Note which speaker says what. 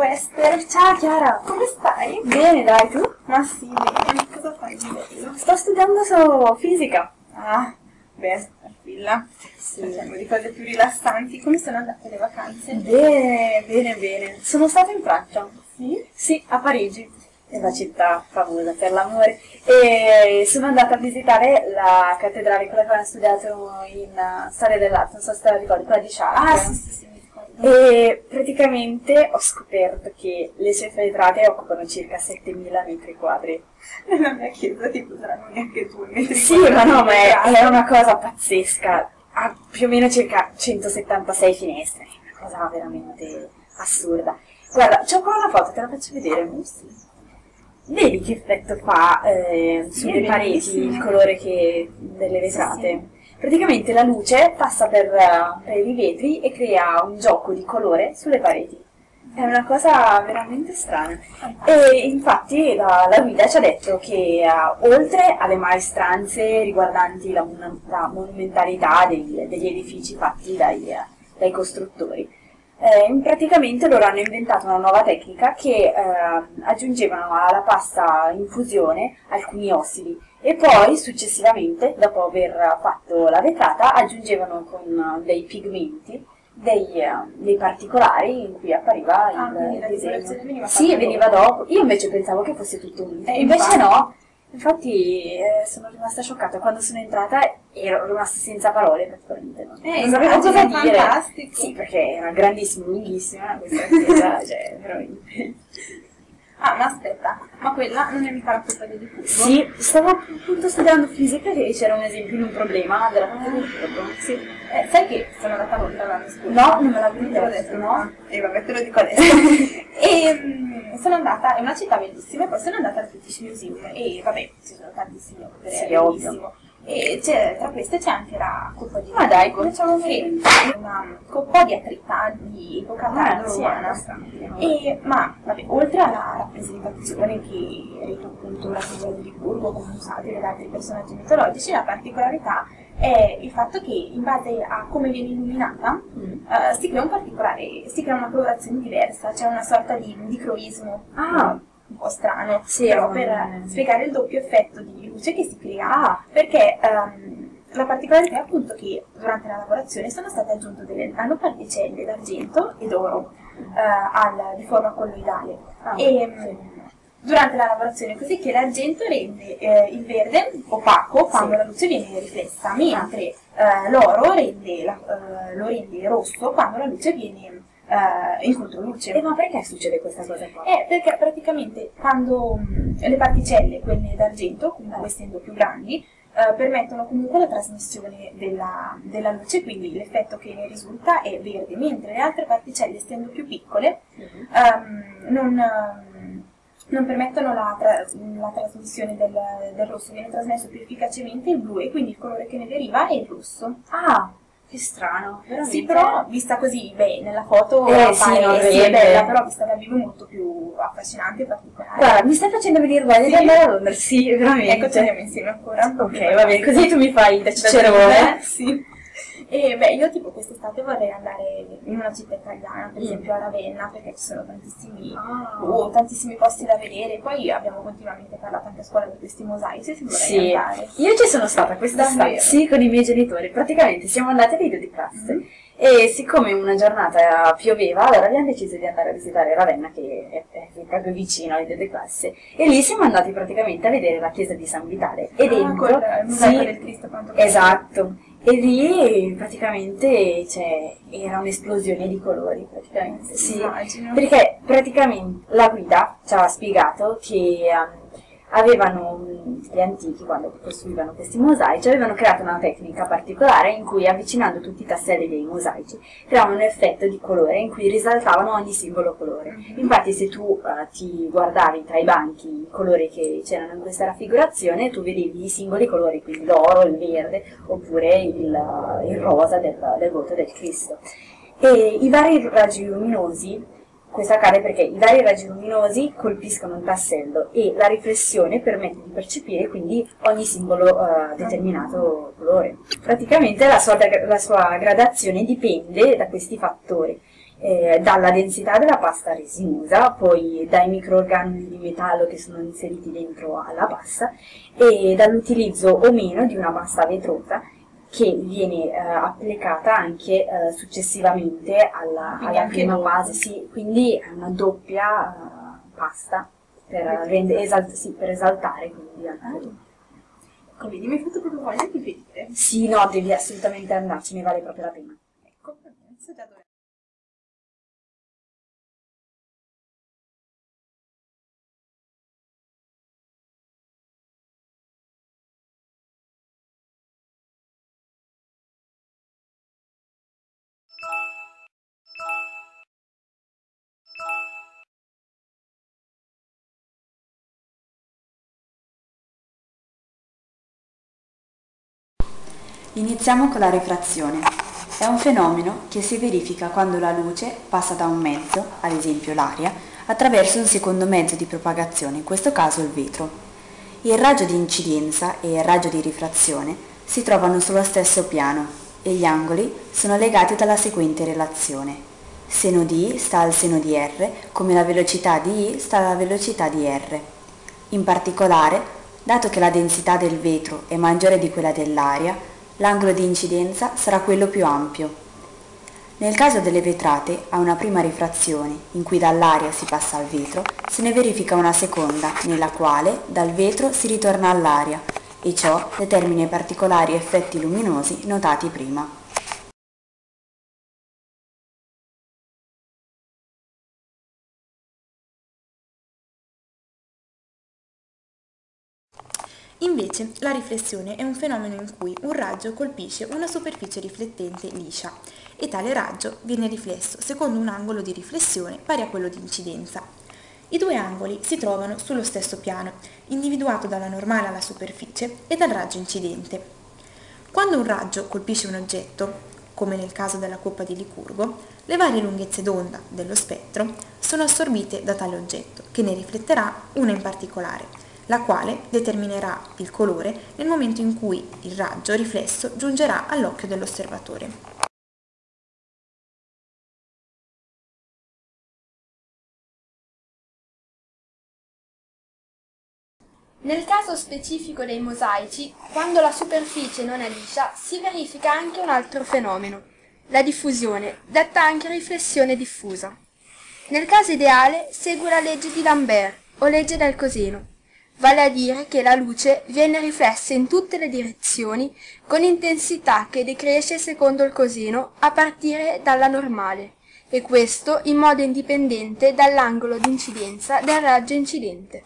Speaker 1: Ciao Esther,
Speaker 2: Ciao Chiara!
Speaker 1: come stai?
Speaker 2: Bene, dai, tu?
Speaker 1: Ma sì, bene, cosa fai di bello?
Speaker 2: Sto studiando su fisica.
Speaker 1: Ah, beh, tranquilla.
Speaker 2: Sì.
Speaker 1: Parliamo di cose più rilassanti. Come sono andate le vacanze?
Speaker 2: Bene, bene, bene. Sono stata in Francia.
Speaker 1: Sì?
Speaker 2: Sì, a Parigi. È una città famosa per l'amore. E sono andata a visitare la cattedrale, quella che abbiamo studiato in uh, storia dell'arte, non so se te la ricordi, quella di Chartres.
Speaker 1: Ah, sì, sì, sì.
Speaker 2: E praticamente ho scoperto che le sue vetrate occupano circa 7000 metri quadri.
Speaker 1: Nella mia chiesa tipo saranno neanche due metri
Speaker 2: Sì, ma no, ma è, è una cosa pazzesca. Ha più o meno circa 176 finestre. È una cosa veramente assurda. Guarda, c'ho qua una foto, te la faccio vedere. Vedi che effetto fa eh, sulle
Speaker 1: Sì,
Speaker 2: pareti il colore che, delle vetrate?
Speaker 1: Sì,
Speaker 2: Praticamente la luce passa per, eh, per i vetri e crea un gioco di colore sulle pareti. È una cosa veramente strana. E infatti la, la guida ci ha detto che eh, oltre alle maestranze riguardanti la, la monumentalità dei- degli edifici fatti dai, eh, dai costruttori, eh, praticamente loro hanno inventato una nuova tecnica che eh, aggiungevano alla pasta in fusione alcuni ossidi e poi successivamente, dopo aver fatto la vetrata, aggiungevano con eh, dei pigmenti dei, eh, dei particolari in cui appariva
Speaker 1: Ah,
Speaker 2: il, il disegno.
Speaker 1: veniva
Speaker 2: Sì, veniva
Speaker 1: dopo.
Speaker 2: Io invece pensavo che fosse tutto unito.
Speaker 1: Eh,
Speaker 2: invece
Speaker 1: infatti.
Speaker 2: no. Infatti eh, sono rimasta scioccata. Quando sono entrata ero rimasta senza parole praticamente. No?
Speaker 1: Eh,
Speaker 2: non sapevo cosa dire.
Speaker 1: fantastico.
Speaker 2: Sì, perché era grandissima, lunghissima questa chiesa, cioè veramente.
Speaker 1: Ah, ma aspetta, ma quella non è mica la colpa di Fulvo?
Speaker 2: Sì, stavo appunto studiando fisica e c'era un esempio di un problema della parte del corpo.
Speaker 1: Sì. Eh, sai che sono andata a Londra l'anno scorso?
Speaker 2: No, non me l'avevi detto,
Speaker 1: detto,
Speaker 2: no?
Speaker 1: E vabbè, te lo dico adesso. e mm, sono andata, è una città bellissima, e poi sono andata al British Museum e vabbè, ci sono tantissime opere,
Speaker 2: Sì,
Speaker 1: è bellissimo. E tra queste c'è anche la coppa di
Speaker 2: Ma dai,
Speaker 1: che è una coppa di attrita di epoca tardiana. E, ma vabbè, oltre alla rappresentazione che reca appunto la figura di Burgo come usate da altri personaggi mitologici, la particolarità è il fatto che in base a come viene illuminata
Speaker 2: Mm.
Speaker 1: eh, si crea un particolare, si crea una colorazione diversa, c'è una sorta di dicroismo
Speaker 2: Ah.
Speaker 1: un po' strano,
Speaker 2: Sì,
Speaker 1: però per spiegare il doppio effetto di luce che si crea, perché ehm, la particolarità è appunto che durante la lavorazione sono state aggiunte delle nanoparticelle d'argento e d'oro eh, al- di forma colloidale.
Speaker 2: Ah,
Speaker 1: e, mm, Durante la lavorazione, così che l'argento rende eh, il verde opaco quando
Speaker 2: Sì.
Speaker 1: la luce viene riflessa, mentre eh, l'oro eh, lo rende rosso quando la luce viene eh, in controluce.
Speaker 2: E ma perché succede questa cosa qua?
Speaker 1: Eh, perché praticamente quando mh, le particelle, quelle d'argento, comunque essendo più grandi, eh, permettono comunque la trasmissione della, della luce, quindi l'effetto che ne risulta è verde, mentre le altre particelle, essendo più piccole, ehm, non, ehm, non permettono la, tra- la trasmissione del, del rosso, viene trasmesso più efficacemente il blu e quindi il colore che ne deriva è il rosso.
Speaker 2: Ah, che strano, veramente.
Speaker 1: Sì, però vista così, beh, nella foto
Speaker 2: Eh, sì, non
Speaker 1: sì, è bella, però vista dal vivo è molto più affascinante e particolare.
Speaker 2: Guarda, mi stai facendo venire voglia di andare a Londra, sì, veramente.
Speaker 1: Ecco, ci andiamo insieme ancora.
Speaker 2: Ok, va bene, così tu mi fai da cicerone.
Speaker 1: Sì. E beh, io tipo quest'estate vorrei andare in una città italiana, per
Speaker 2: Mm.
Speaker 1: esempio a Ravenna, perché ci sono tantissimi,
Speaker 2: Ah.
Speaker 1: oh, tantissimi posti da vedere. Poi abbiamo continuamente parlato anche a scuola di questi mosaici, se vorrei
Speaker 2: Sì,
Speaker 1: andare.
Speaker 2: io ci sono stata quest'estate, sì, con i miei genitori. Praticamente siamo andati a video di classe
Speaker 1: Mhm.
Speaker 2: e siccome una giornata pioveva, allora abbiamo deciso di andare a visitare Ravenna, che è, è proprio vicino alle di classe. E lì siamo andati praticamente a vedere la chiesa di San Vitale. E
Speaker 1: Ah,
Speaker 2: dentro,
Speaker 1: col il
Speaker 2: sì,
Speaker 1: del Cristo quanto
Speaker 2: Esatto. E lì praticamente cioè, era un'esplosione di colori, praticamente. Sì.
Speaker 1: Immagino.
Speaker 2: Perché praticamente la guida ci aveva spiegato che ehm, avevano mh, gli antichi, quando costruivano questi mosaici, avevano creato una tecnica particolare in cui avvicinando tutti i tasselli dei mosaici creavano un effetto di colore in cui risaltavano ogni singolo colore.
Speaker 1: Mhm.
Speaker 2: Infatti se tu eh, ti guardavi tra i banchi i colori che c'erano in questa raffigurazione, tu vedevi i singoli colori, quindi l'oro, il verde, oppure il, il rosa del, del voto del Cristo. E i vari raggi luminosi questo accade perché i vari raggi luminosi colpiscono un tassello e la riflessione permette di percepire quindi ogni singolo eh, determinato colore. Praticamente la sua, la sua gradazione dipende da questi fattori.
Speaker 3: eh, dalla densità della pasta resinosa, poi dai microorganismi di metallo che sono inseriti dentro alla pasta e dall'utilizzo o meno di una pasta vetrosa che viene eh, applicata anche eh, successivamente alla, alla prima base, sì, quindi è una doppia uh, pasta per, rende, esalt, sì, per esaltare quindi. Ah.
Speaker 1: Come mi hai fatto proprio voglia di vedere?
Speaker 3: Sì, no, devi assolutamente andarci, ne vale proprio la pena.
Speaker 1: Ecco, già dove
Speaker 2: Iniziamo con la rifrazione. È un fenomeno che si verifica quando la luce passa da un mezzo, ad esempio l'aria, attraverso un secondo mezzo di propagazione, in questo caso il vetro. Il raggio di incidenza e il raggio di rifrazione si trovano sullo stesso piano e gli angoli sono legati dalla seguente relazione. Seno di I sta al seno di R, come la velocità di I sta alla velocità di R. In particolare, dato che la densità del vetro è maggiore di quella dell'aria, l'angolo di incidenza sarà quello più ampio. Nel caso delle vetrate, a una prima rifrazione, in cui dall'aria si passa al vetro, se ne verifica una seconda, nella quale dal vetro si ritorna all'aria, e ciò determina i particolari effetti luminosi notati prima.
Speaker 4: Invece, la riflessione è un fenomeno in cui un raggio colpisce una superficie riflettente liscia e tale raggio viene riflesso secondo un angolo di riflessione pari a quello di incidenza. I due angoli si trovano sullo stesso piano, individuato dalla normale alla superficie e dal raggio incidente. Quando un raggio colpisce un oggetto, come nel caso della coppa di Licurgo, le varie lunghezze d'onda dello spettro sono assorbite da tale oggetto, che ne rifletterà una in particolare, la quale determinerà il colore nel momento in cui il raggio riflesso giungerà all'occhio dell'osservatore.
Speaker 5: Nel caso specifico dei mosaici, quando la superficie non è liscia, si verifica anche un altro fenomeno, la diffusione, detta anche riflessione diffusa. Nel caso ideale segue la legge di Lambert o legge del coseno, vale a dire che la luce viene riflessa in tutte le direzioni con intensità che decresce secondo il coseno a partire dalla normale, e questo in modo indipendente dall'angolo di incidenza del raggio incidente.